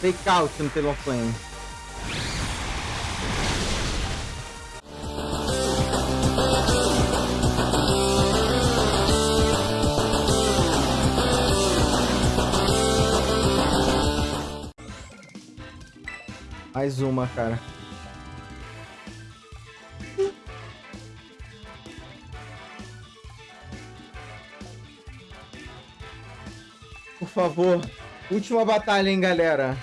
Fake out no Talonflame. Mais uma, cara. Por favor. Última batalha, hein, galera.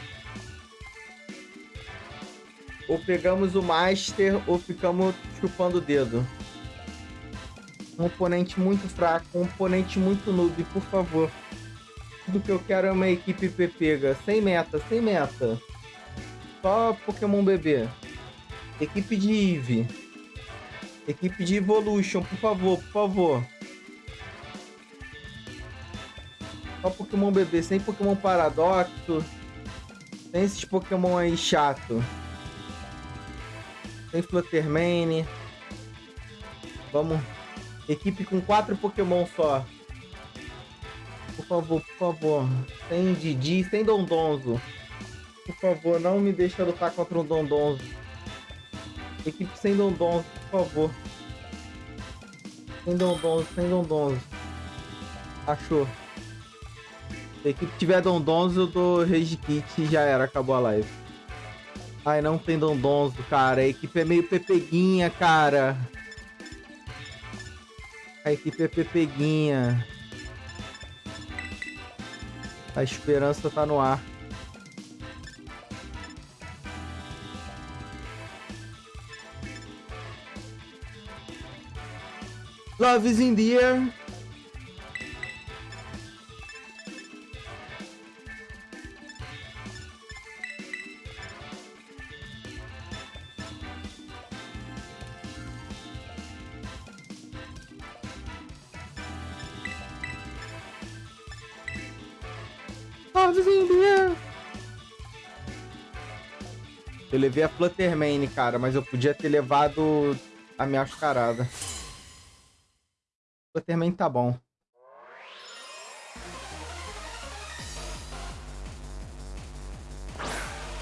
Ou pegamos o Master ou ficamos chupando o dedo. Um oponente muito fraco, um oponente muito noob, por favor. Tudo que eu quero é uma equipe pega. Sem meta, sem meta. Só Pokémon bebê. Equipe de Eve. Equipe de Evolution, por favor, por favor. Só Pokémon bebê, sem Pokémon Paradoxo. Sem esses Pokémon aí chato. Sem Fluttermane. Vamos. Equipe com quatro Pokémon só. Por favor, por favor. Sem Didi, sem Dondonzo. Por favor, não me deixa lutar contra um Dondonzo. Equipe sem Dondonzo, por favor. Sem Dondonzo, sem Dondonzo. Achou. Se a equipe tiver Dondonzo, eu dou Rage Kit e já era, acabou a live. Ai, não tem Dondonzo, cara. A equipe é meio pepeguinha, cara. A equipe é pepeguinha. A esperança tá no ar. Love is in the air. Love is in. Eu levei a Fluttermane, cara, mas eu podia ter levado a minha mascarada. Fluttermane tá bom.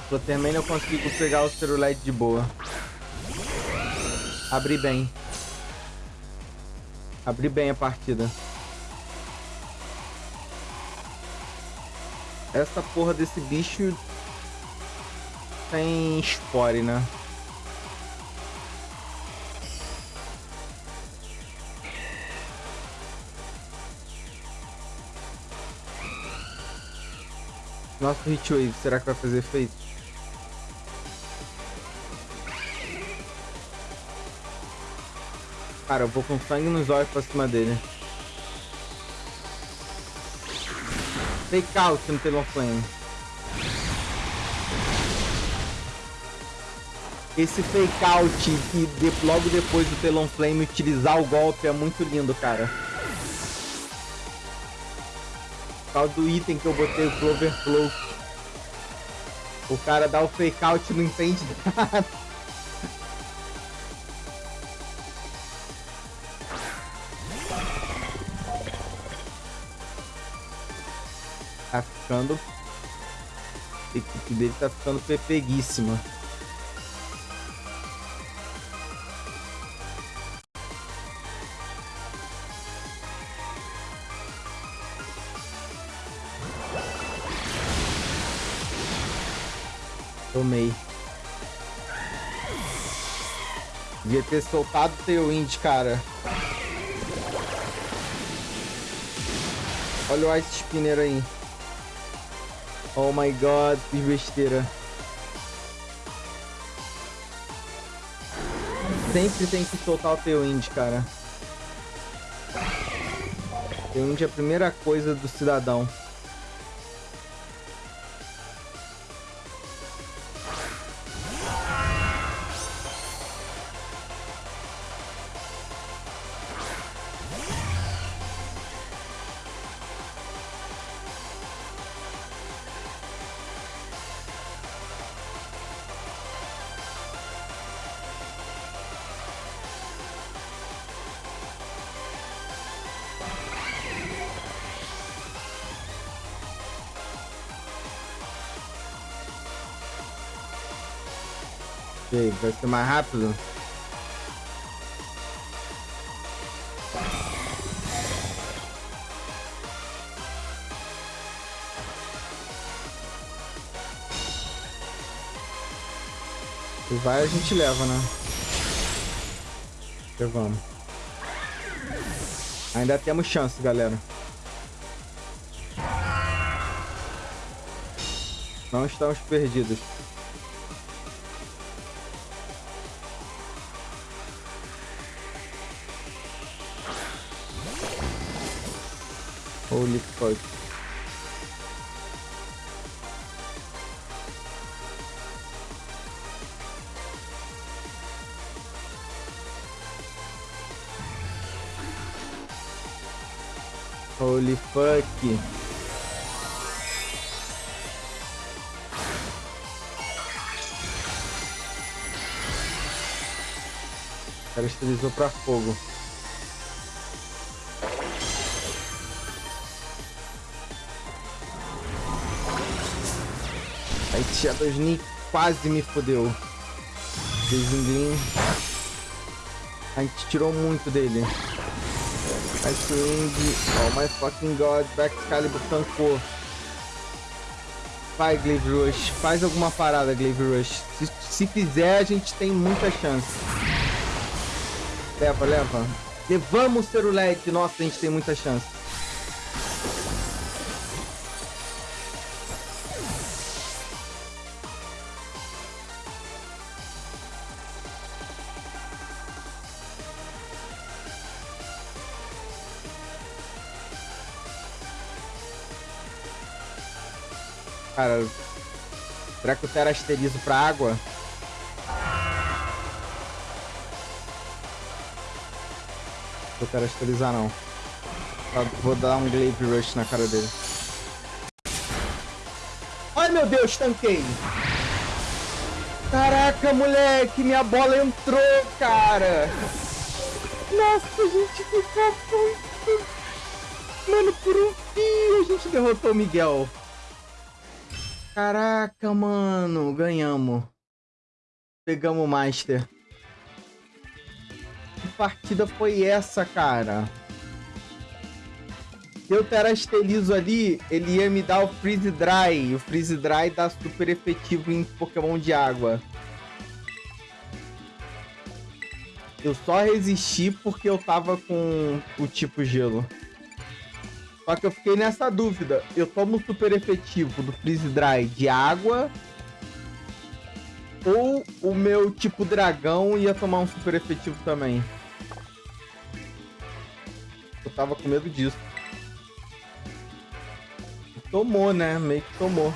Fluttermane eu consigo pegar o Cerulite de boa. Abri bem. Abri bem a partida. Essa porra desse bicho tem spore, né? Nosso Hitwave, será que vai fazer efeito? Cara, eu vou com sangue nos olhos pra cima dele. Fake out no Talonflame. Esse fake out que de, logo depois do Talonflame utilizar o golpe é muito lindo, cara. Por causa do item que eu botei, o Clover Flow. O cara dá o fake out e não entende nada. Ficando... A equipe dele tá ficando pepeguíssima. Tomei. Devia ter soltado o Tailwind, cara. Olha o Ice Spinner aí. Oh my god, fiz besteira. Sempre tem que soltar o Tailwind, cara. Tailwind é a primeira coisa do cidadão. Aí, vai ser mais rápido? Se vai, a gente leva, né? Levamos. Ainda temos chance, galera. Não estamos perdidos. Holy fuck. Holy fuck. Cara estilizou pra fogo. Shadow Sneak quase me fodeu. Desinglin. A gente tirou muito dele. Ice Wing. Oh my fucking god. Back Excalibur tancou. Vai, Glaive Rush. Faz alguma parada, Glaive Rush. Se, se fizer, a gente tem muita chance. Leva, leva. Levamos o LED. Nossa, a gente tem muita chance. Cara, será que eu terasterizo pra água? Vou terasterizar não. Tá, vou dar um Glaive Rush na cara dele. Ai meu Deus, tanquei! Caraca, moleque, minha bola entrou, cara! Nossa, gente ficou muito... Mano, por um fio a gente derrotou o Miguel. Caraca, mano, ganhamos. Pegamos o Master. Que partida foi essa, cara? Se eu terastelizo ali, ele ia me dar o Freeze Dry. O Freeze Dry dá super efetivo em Pokémon de água. Eu só resisti porque eu tava com o tipo gelo. Só que eu fiquei nessa dúvida. Eu tomo super efetivo do Freeze Dry de água. Ou o meu tipo dragão ia tomar um super efetivo também. Eu tava com medo disso. Tomou, né? Meio que tomou.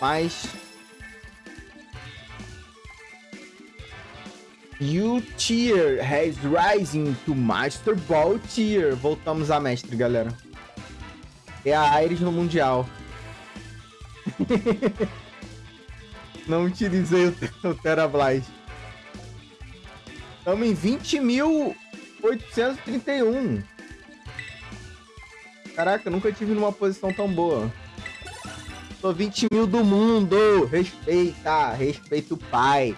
Mas... You tier has rising to Master Ball tier. Voltamos a mestre, galera. É a Ares no Mundial. Não utilizei o, Terablast. Estamos em 20.831. Caraca, nunca tive numa posição tão boa. Tô 20 mil do mundo. Respeita, respeita o pai.